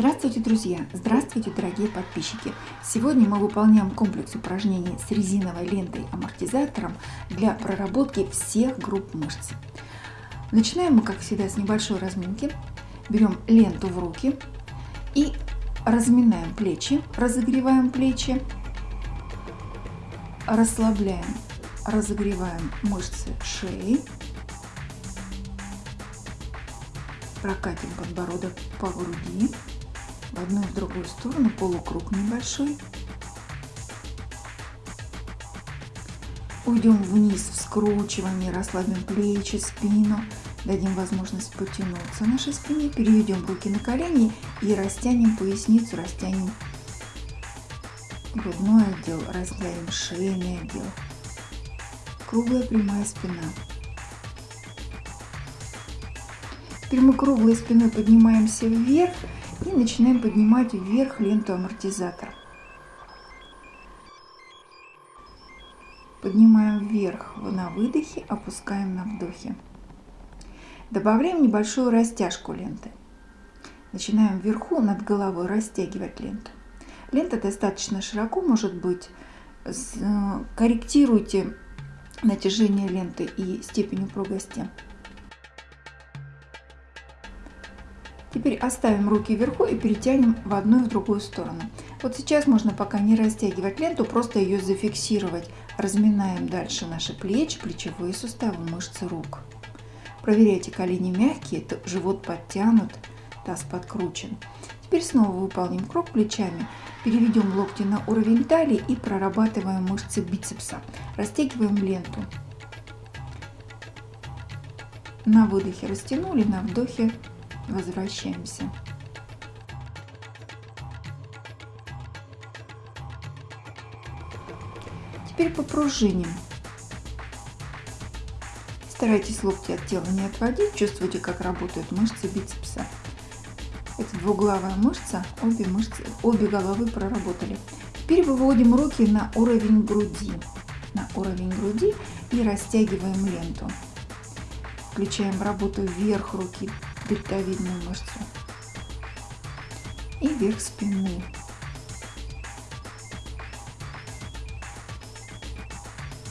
Здравствуйте, друзья! Здравствуйте, дорогие подписчики! Сегодня мы выполняем комплекс упражнений с резиновой лентой-амортизатором для проработки всех групп мышц. Начинаем мы, как всегда, с небольшой разминки. Берем ленту в руки и разминаем плечи, разогреваем плечи, расслабляем, разогреваем мышцы шеи, прокатим подбородок по груди, в одну и в другую сторону, полукруг небольшой. Уйдем вниз в скручивание, расслабим плечи, спину, дадим возможность потянуться нашей спине, переведем руки на колени и растянем поясницу, растянем грудной отдел, разделим шейный отдел. Круглая прямая спина. Теперь мы круглой спиной поднимаемся вверх и начинаем поднимать вверх ленту амортизатора. Поднимаем вверх на выдохе, опускаем на вдохе. Добавляем небольшую растяжку ленты. Начинаем вверху над головой растягивать ленту. Лента достаточно широко может быть. Корректируйте натяжение ленты и степень упругости. Теперь оставим руки вверху и перетянем в одну и в другую сторону. Вот сейчас можно пока не растягивать ленту, просто ее зафиксировать. Разминаем дальше наши плечи, плечевые суставы, мышцы рук. Проверяйте, колени мягкие, живот подтянут, таз подкручен. Теперь снова выполним круг плечами, переведем локти на уровень талии и прорабатываем мышцы бицепса. Растягиваем ленту. На выдохе растянули, на вдохе возвращаемся. Теперь попружиним. Старайтесь локти от тела не отводить, чувствуйте, как работают мышцы бицепса. Это двуглавая мышца, обе, мышцы, обе головы проработали. Теперь выводим руки на уровень груди. На уровень груди и растягиваем ленту. Включаем работу вверх руки, дельтовидную мышцу и верх спины.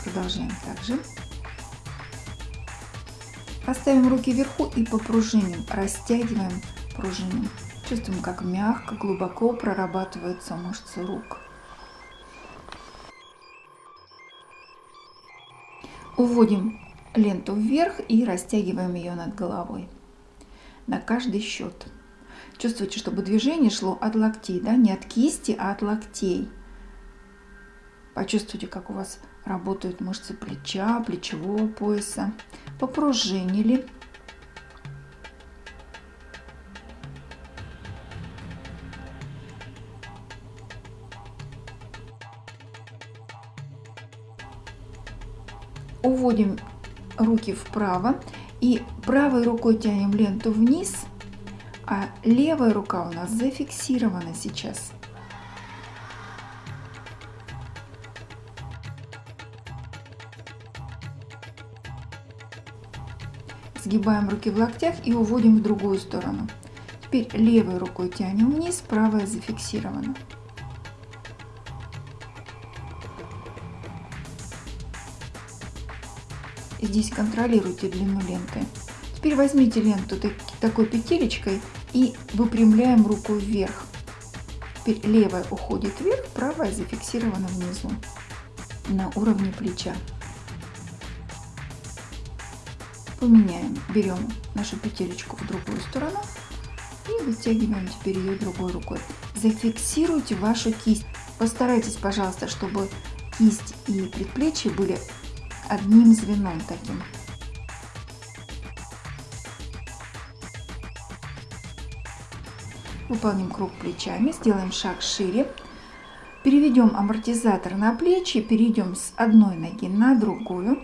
Продолжаем также. Поставим руки вверху и попружиним, растягиваем пружиним. Чувствуем, как мягко, глубоко прорабатываются мышцы рук. Уводим ленту вверх и растягиваем ее над головой на каждый счет. Чувствуйте, чтобы движение шло от локтей, да, не от кисти, а от локтей. Почувствуйте, как у вас работают мышцы плеча, плечевого пояса. Попружинили. Уводим руки вправо и правой рукой тянем ленту вниз, а левая рука у нас зафиксирована сейчас. Сгибаем руки в локтях и уводим в другую сторону. Теперь левой рукой тянем вниз, правая зафиксирована. Здесь контролируйте длину ленты. Теперь возьмите ленту такой петелечкой и выпрямляем руку вверх. Теперь левая уходит вверх, правая зафиксирована внизу на уровне плеча. Поменяем, берем нашу петелечку в другую сторону и вытягиваем теперь ее другой рукой. Зафиксируйте вашу кисть. Постарайтесь, пожалуйста, чтобы кисть и предплечье были одним звеном таким. Выполним круг плечами, сделаем шаг шире. Переведем амортизатор на плечи, перейдем с одной ноги на другую.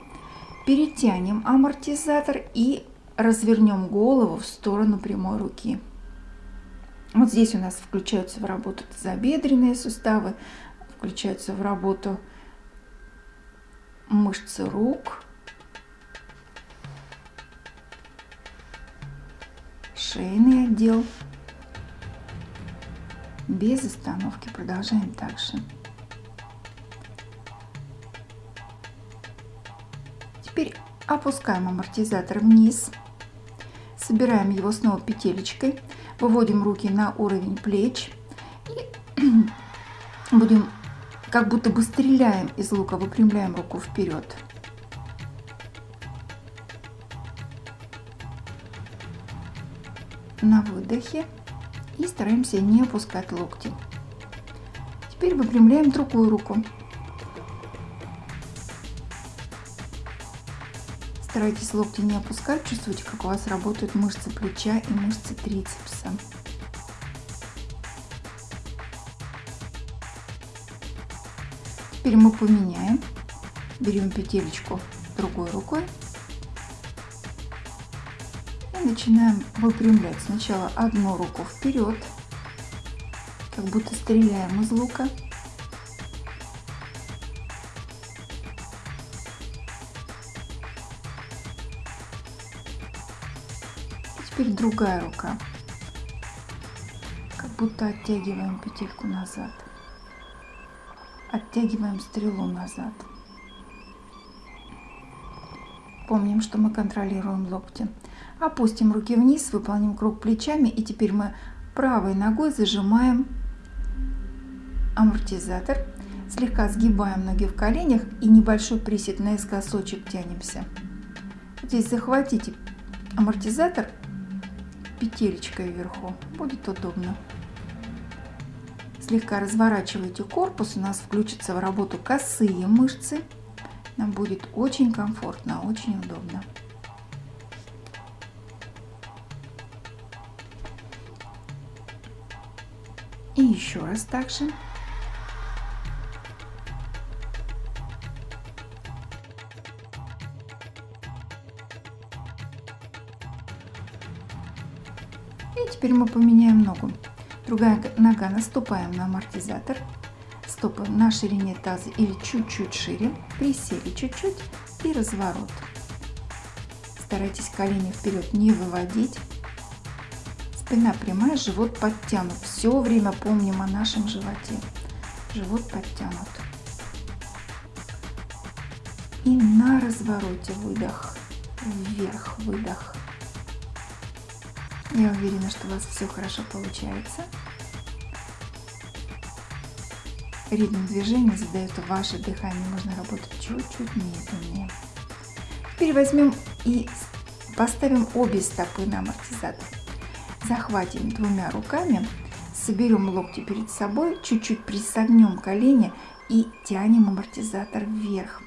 Перетянем амортизатор и развернем голову в сторону прямой руки. Вот здесь у нас включаются в работу тазобедренные суставы, включаются в работу мышцы рук, шейный отдел. без остановки. Продолжаем также. Теперь опускаем амортизатор вниз. Собираем его снова петелечкой. Выводим руки на уровень плеч. И будем как будто бы стреляем из лука. Выпрямляем руку вперед. На выдохе. И стараемся не опускать локти. Теперь выпрямляем другую руку. Старайтесь локти не опускать, чувствуйте, как у вас работают мышцы плеча и мышцы трицепса. Теперь мы поменяем. Берем петелечку другой рукой и начинаем выпрямлять сначала одну руку вперед, как будто стреляем из лука. Теперь другая рука. Как будто оттягиваем петельку назад. Оттягиваем стрелу назад. Помним, что мы контролируем локти. Опустим руки вниз, выполним круг плечами. И теперь мы правой ногой зажимаем амортизатор. Слегка сгибаем ноги в коленях и небольшой присед наискосочек тянемся. Здесь захватите амортизатор петелечкой вверху. Будет удобно. Слегка разворачивайте корпус, у нас включатся в работу косые мышцы. Нам будет очень комфортно, очень удобно. И еще раз также. И теперь мы поменяем ногу. Другая нога наступаем на амортизатор. Стопы на ширине таза или чуть-чуть шире. Присели чуть-чуть и разворот. Старайтесь колени вперед не выводить. Спина прямая, живот подтянут. Все время помним о нашем животе. Живот подтянут. И на развороте выдох. Вверх выдох. Я уверена, что у вас все хорошо получается. Ритм движения задает ваше дыхание. Можно работать чуть-чуть медленнее. Теперь возьмем и поставим обе стопы на амортизатор. Захватим двумя руками, соберем локти перед собой, чуть-чуть присогнем колени и тянем амортизатор вверх.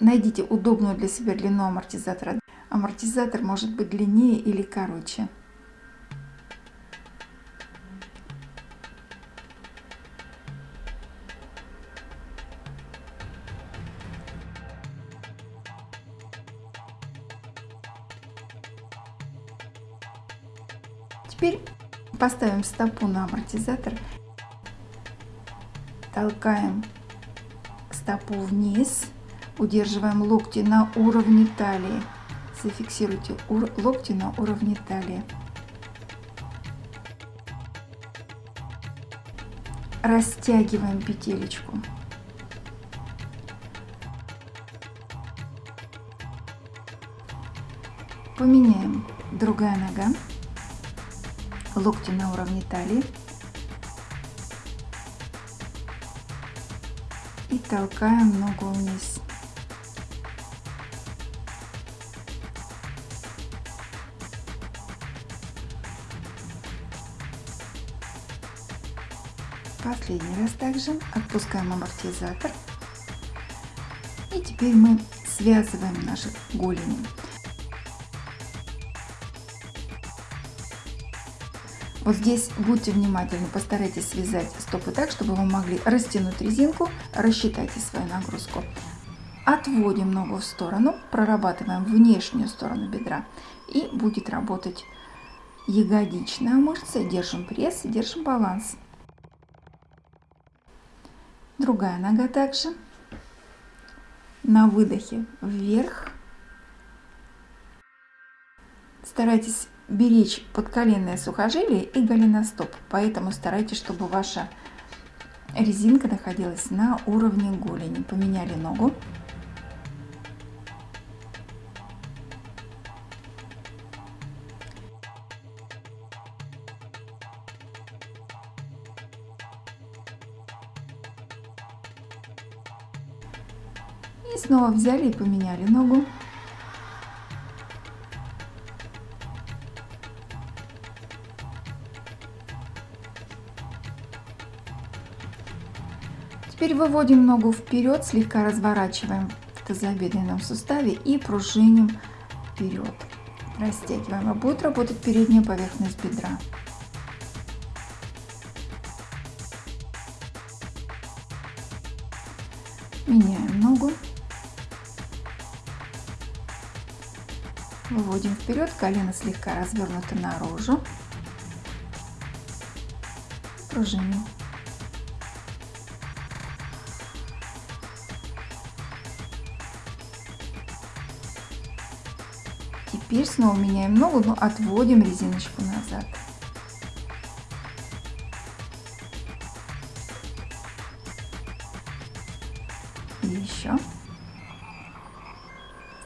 Найдите удобную для себя длину амортизатора. Амортизатор может быть длиннее или короче. Теперь поставим стопу на амортизатор, толкаем стопу вниз Удерживаем локти на уровне талии. Зафиксируйте локти на уровне талии. Растягиваем петелечку. Поменяем другая нога. Локти на уровне талии. И толкаем ногу вниз. Последний раз также отпускаем амортизатор. И теперь мы связываем наши голени. Вот здесь будьте внимательны, постарайтесь связать стопы так, чтобы вы могли растянуть резинку, рассчитайте свою нагрузку. Отводим ногу в сторону, прорабатываем внешнюю сторону бедра и будет работать ягодичная мышца. Держим пресс, держим баланс. Другая нога также. на выдохе вверх. Старайтесь беречь подколенное сухожилие и голеностоп, поэтому старайтесь, чтобы ваша резинка находилась на уровне голени. Поменяли ногу. И снова взяли и поменяли ногу. Теперь выводим ногу вперед, слегка разворачиваем в тазобедренном суставе и пружиним вперед. Растягиваем. А будет работать передняя поверхность бедра. Вперед, колено слегка развернуто наружу. Пружиним. Теперь снова меняем ногу, но отводим резиночку назад.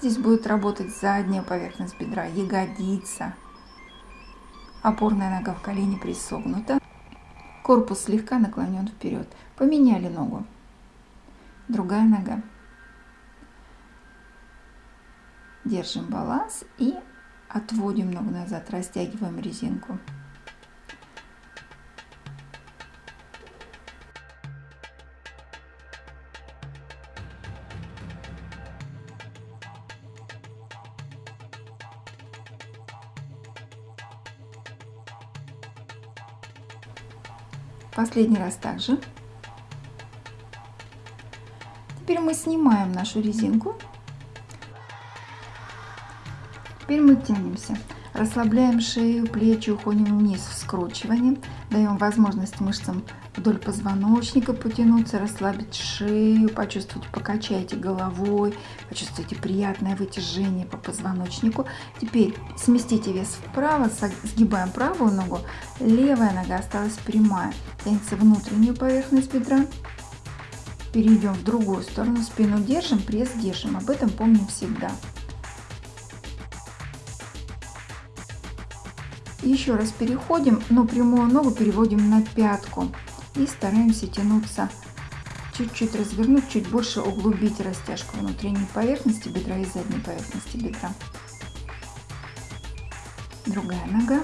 Здесь будет работать задняя поверхность бедра, ягодица. Опорная нога в колене присогнута. Корпус слегка наклонен вперед. Поменяли ногу. Другая нога. Держим баланс и отводим ногу назад, растягиваем резинку. Последний раз также. Теперь мы снимаем нашу резинку Теперь мы тянемся. Расслабляем шею, плечи, уходим вниз в скручивание. Даем возможность мышцам вдоль позвоночника потянуться, расслабить шею, почувствовать, покачайте головой, почувствуйте приятное вытяжение по позвоночнику. Теперь сместите вес вправо, сгибаем правую ногу, левая нога осталась прямая. Тянется внутреннюю поверхность бедра. Перейдем в другую сторону, спину держим, пресс держим. Об этом помним всегда. Еще раз переходим, но прямую ногу переводим на пятку и стараемся тянуться, чуть-чуть развернуть, чуть больше углубить растяжку внутренней поверхности бедра и задней поверхности бедра. Другая нога.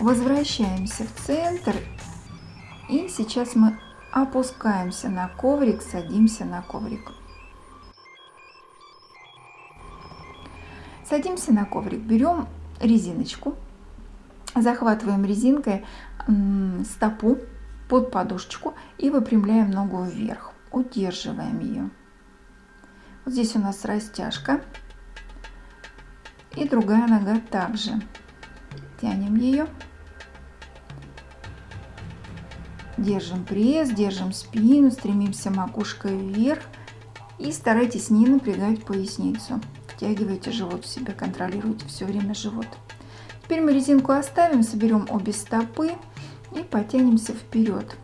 Возвращаемся в центр и сейчас мы опускаемся на коврик, садимся на коврик. Садимся на коврик, берем резиночку, захватываем резинкой стопу под подушечку и выпрямляем ногу вверх. Удерживаем ее. Вот здесь у нас растяжка. И другая нога также. Тянем ее. Держим пресс, держим спину, стремимся макушкой вверх. И старайтесь не напрягать поясницу. Втягивайте живот в себя, контролируйте все время живот. Теперь мы резинку оставим, соберем обе стопы и потянемся вперед.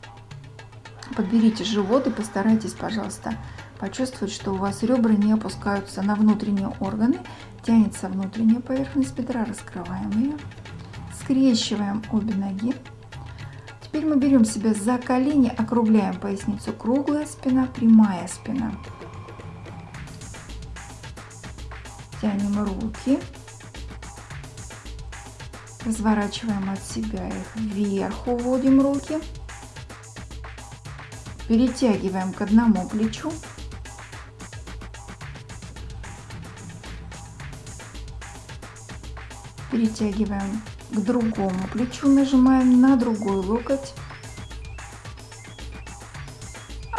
Подберите живот и постарайтесь, пожалуйста, почувствовать, что у вас ребра не опускаются на внутренние органы. Тянется внутренняя поверхность бедра, раскрываем ее. Скрещиваем обе ноги. Теперь мы берем себя за колени, округляем поясницу. Круглая спина, прямая спина. Тянем руки. Разворачиваем от себя их вверх, уводим руки. Перетягиваем к одному плечу. Перетягиваем к другому плечу, нажимаем на другой локоть.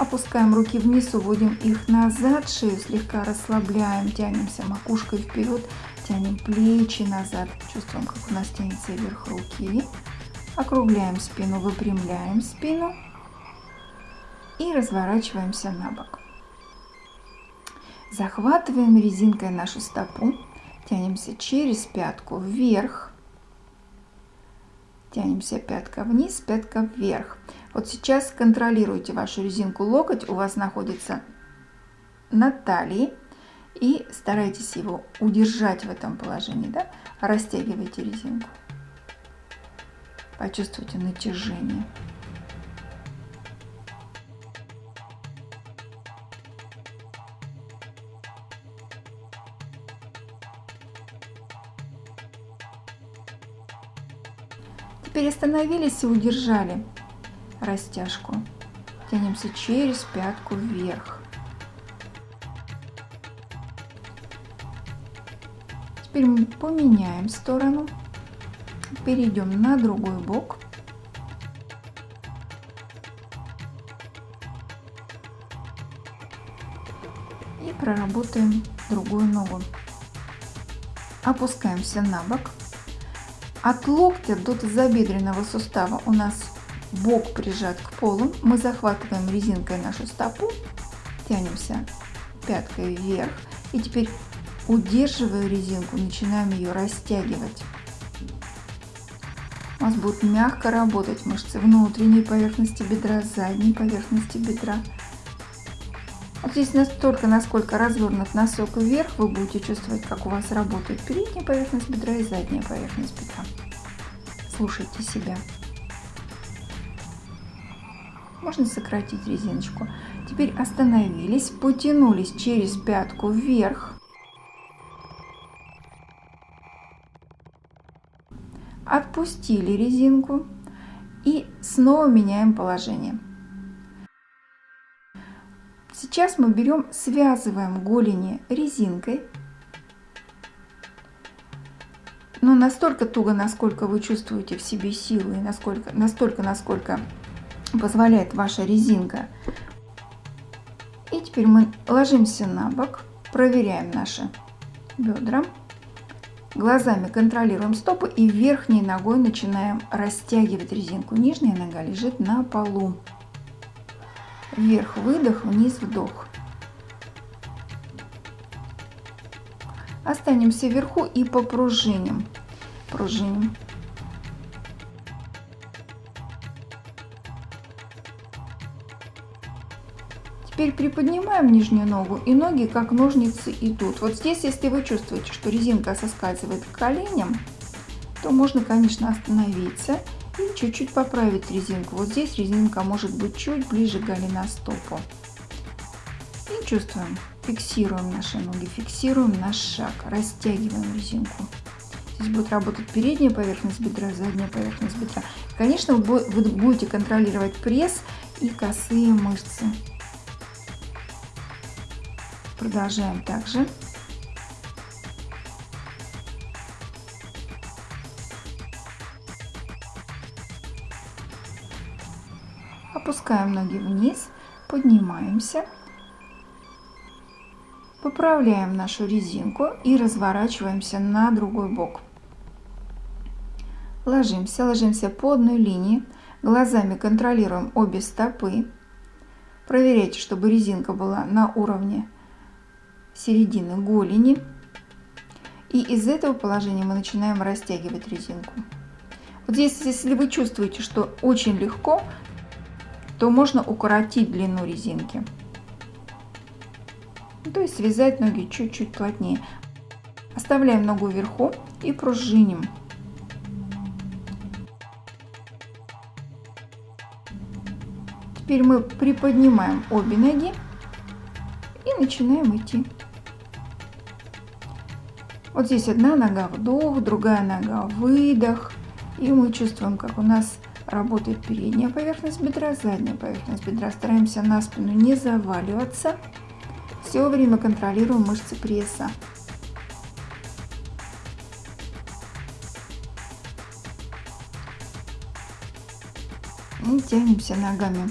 Опускаем руки вниз, уводим их назад, шею слегка расслабляем, тянемся макушкой вперед, тянем плечи назад, чувствуем, как у нас тянется вверх руки. Округляем спину, выпрямляем спину и разворачиваемся на бок. Захватываем резинкой нашу стопу, тянемся через пятку вверх, тянемся пятка вниз, пятка вверх. Вот сейчас контролируйте вашу резинку локоть, у вас находится на талии, и старайтесь его удержать в этом положении, да? растягивайте резинку. Почувствуйте натяжение. Остановились и удержали растяжку. Тянемся через пятку вверх. Теперь мы поменяем сторону, перейдем на другой бок. И проработаем другую ногу. Опускаемся на бок. От локтя до тазобедренного сустава у нас бок прижат к полу. Мы захватываем резинкой нашу стопу, тянемся пяткой вверх. И теперь Удерживая резинку, начинаем ее растягивать. У нас будут мягко работать мышцы внутренней поверхности бедра, задней поверхности бедра. Здесь настолько, насколько развернут носок вверх, вы будете чувствовать, как у вас работает передняя поверхность бедра и задняя поверхность бедра. Слушайте себя. Можно сократить резиночку. Теперь остановились, потянулись через пятку вверх. отпустили резинку и снова меняем положение. Сейчас мы берем, связываем голени резинкой, но настолько туго, насколько вы чувствуете в себе силы, и насколько, настолько, насколько позволяет ваша резинка. И теперь мы ложимся на бок, проверяем наши бедра. Глазами контролируем стопы и верхней ногой начинаем растягивать резинку. Нижняя нога лежит на полу. Вверх выдох, вниз вдох. Останемся вверху и попружиним. Пружиним. Теперь приподнимаем нижнюю ногу и ноги как ножницы идут. Вот здесь, если вы чувствуете, что резинка соскальзывает к коленям, то можно, конечно, остановиться и чуть-чуть поправить резинку. Вот здесь резинка может быть чуть ближе к голеностопу. И чувствуем, фиксируем наши ноги, фиксируем наш шаг, растягиваем резинку. Здесь будет работать передняя поверхность бедра, задняя поверхность бедра. конечно, вы будете контролировать пресс и косые мышцы. Продолжаем также. Опускаем ноги вниз, поднимаемся. Поправляем нашу резинку и разворачиваемся на другой бок. Ложимся, ложимся по одной линии. Глазами контролируем обе стопы. Проверяйте, чтобы резинка была на уровне середины голени. И из этого положения мы начинаем растягивать резинку. Вот здесь, если вы чувствуете, что очень легко, то можно укоротить длину резинки. То есть связать ноги чуть-чуть плотнее. Оставляем ногу вверху и пружиним. Теперь мы приподнимаем обе ноги и начинаем идти. Вот здесь одна нога вдох, другая нога выдох. И мы чувствуем, как у нас работает передняя поверхность бедра, задняя поверхность бедра. Стараемся на спину не заваливаться. Все время контролируем мышцы пресса. И тянемся ногами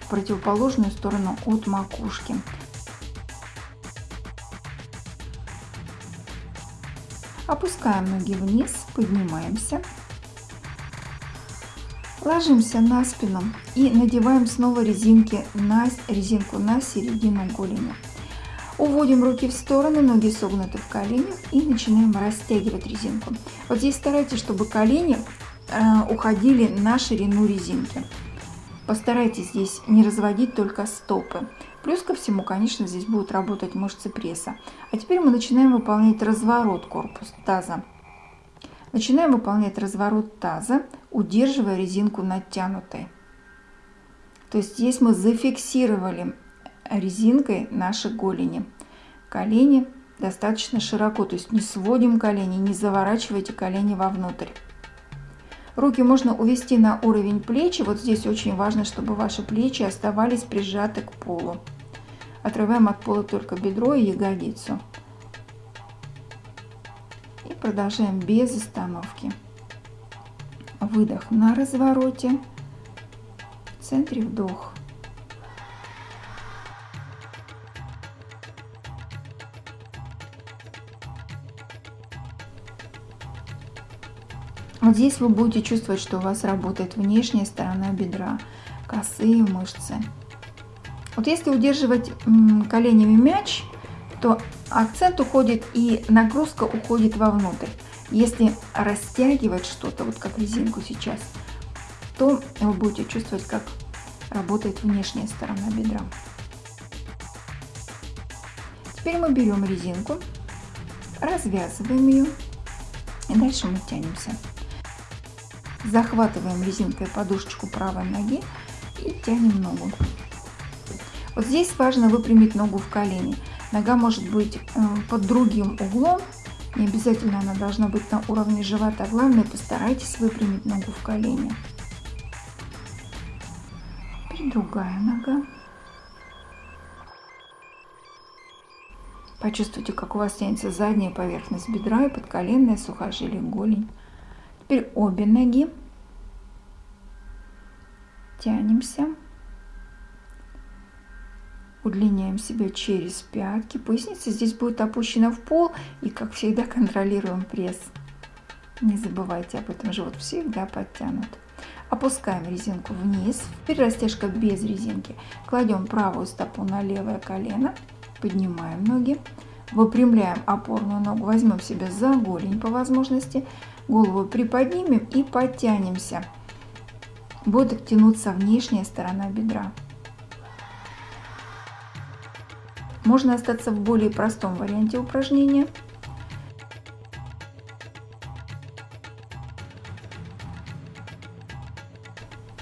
в противоположную сторону от макушки. Опускаем ноги вниз, поднимаемся. Ложимся на спину и надеваем снова резинки на, резинку на середину голени. Уводим руки в стороны, ноги согнуты в коленях и начинаем растягивать резинку. Вот здесь старайтесь, чтобы колени э, уходили на ширину резинки. Постарайтесь здесь не разводить только стопы. Плюс ко всему, конечно, здесь будут работать мышцы пресса. А теперь мы начинаем выполнять разворот корпуса таза. Начинаем выполнять разворот таза, удерживая резинку натянутой. То есть здесь мы зафиксировали резинкой наши голени. Колени достаточно широко, то есть не сводим колени, не заворачивайте колени вовнутрь. Руки можно увести на уровень плечи. Вот здесь очень важно, чтобы ваши плечи оставались прижаты к полу. Отрываем от пола только бедро и ягодицу. Продолжаем без остановки. Выдох на развороте. В центре вдох. Вот здесь вы будете чувствовать, что у вас работает внешняя сторона бедра, косые мышцы. Вот если удерживать коленями мяч, то акцент уходит и нагрузка уходит вовнутрь. Если растягивать что-то, вот как резинку сейчас, то вы будете чувствовать, как работает внешняя сторона бедра. Теперь мы берем резинку, развязываем ее и дальше мы тянемся. Захватываем резинкой подушечку правой ноги и тянем ногу. Вот здесь важно выпрямить ногу в колени. Нога может быть э, под другим углом, не обязательно она должна быть на уровне живота. Главное, постарайтесь выпрямить ногу в колени. Теперь другая нога. Почувствуйте, как у вас тянется задняя поверхность бедра и подколенное сухожилие голень. Теперь обе ноги. Тянемся. Удлиняем себя через пятки. Поясница здесь будет опущена в пол. И, как всегда, контролируем пресс. Не забывайте об этом. Живот всегда подтянут. Опускаем резинку вниз. Теперь растяжка без резинки. Кладем правую стопу на левое колено. Поднимаем ноги. Выпрямляем опорную ногу. Возьмем себя за голень по возможности. Голову приподнимем и подтянемся. Будет тянуться внешняя сторона бедра. Можно остаться в более простом варианте упражнения.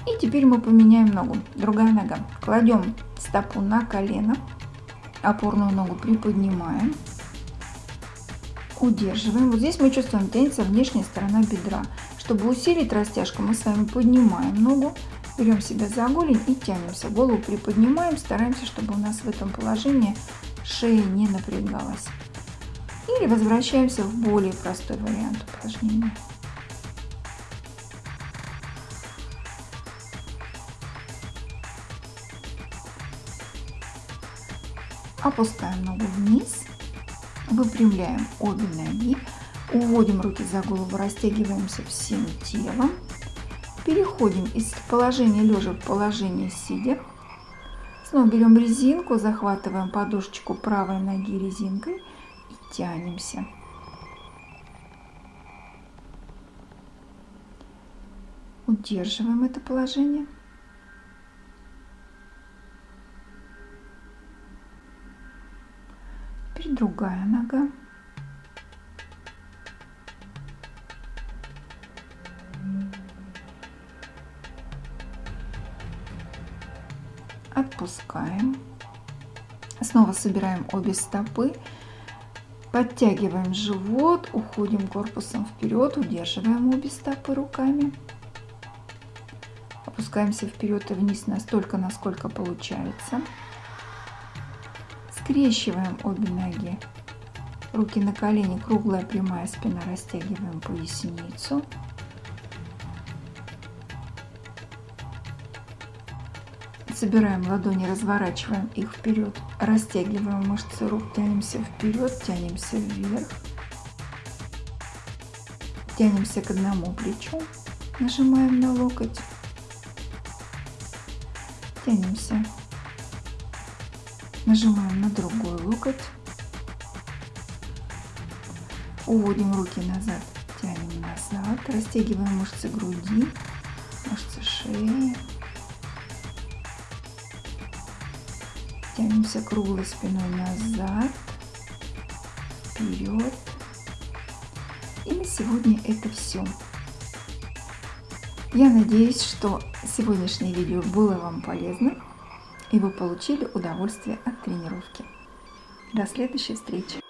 И теперь мы поменяем ногу. Другая нога. Кладем стопу на колено, опорную ногу приподнимаем удерживаем. Вот здесь мы чувствуем, тянется внешняя сторона бедра. Чтобы усилить растяжку, мы с вами поднимаем ногу, берем себя за голень и тянемся. Голову приподнимаем, стараемся, чтобы у нас в этом положении шея не напрягалась. Или возвращаемся в более простой вариант упражнения. Опускаем ногу вниз Выпрямляем обе ноги, уводим руки за голову, растягиваемся всем телом. Переходим из положения лежа в положение сидя. Снова берем резинку, захватываем подушечку правой ноги резинкой и тянемся. Удерживаем это положение. Теперь другая нога. Собираем обе стопы. Подтягиваем живот, уходим корпусом вперед, удерживаем обе стопы руками. Опускаемся вперед и вниз настолько, насколько получается. Скрещиваем обе ноги. Руки на колени, круглая прямая спина, растягиваем поясницу. Собираем ладони, разворачиваем их вперед, растягиваем мышцы рук, тянемся вперед, тянемся вверх. Тянемся к одному плечу, нажимаем на локоть, Тянемся. Нажимаем на другой локоть. Уводим руки назад, тянем назад, растягиваем мышцы груди, мышцы шеи. Тянемся круглой спиной назад, вперед. И на сегодня это все. Я надеюсь, что сегодняшнее видео было вам полезно и вы получили удовольствие от тренировки. До следующей встречи!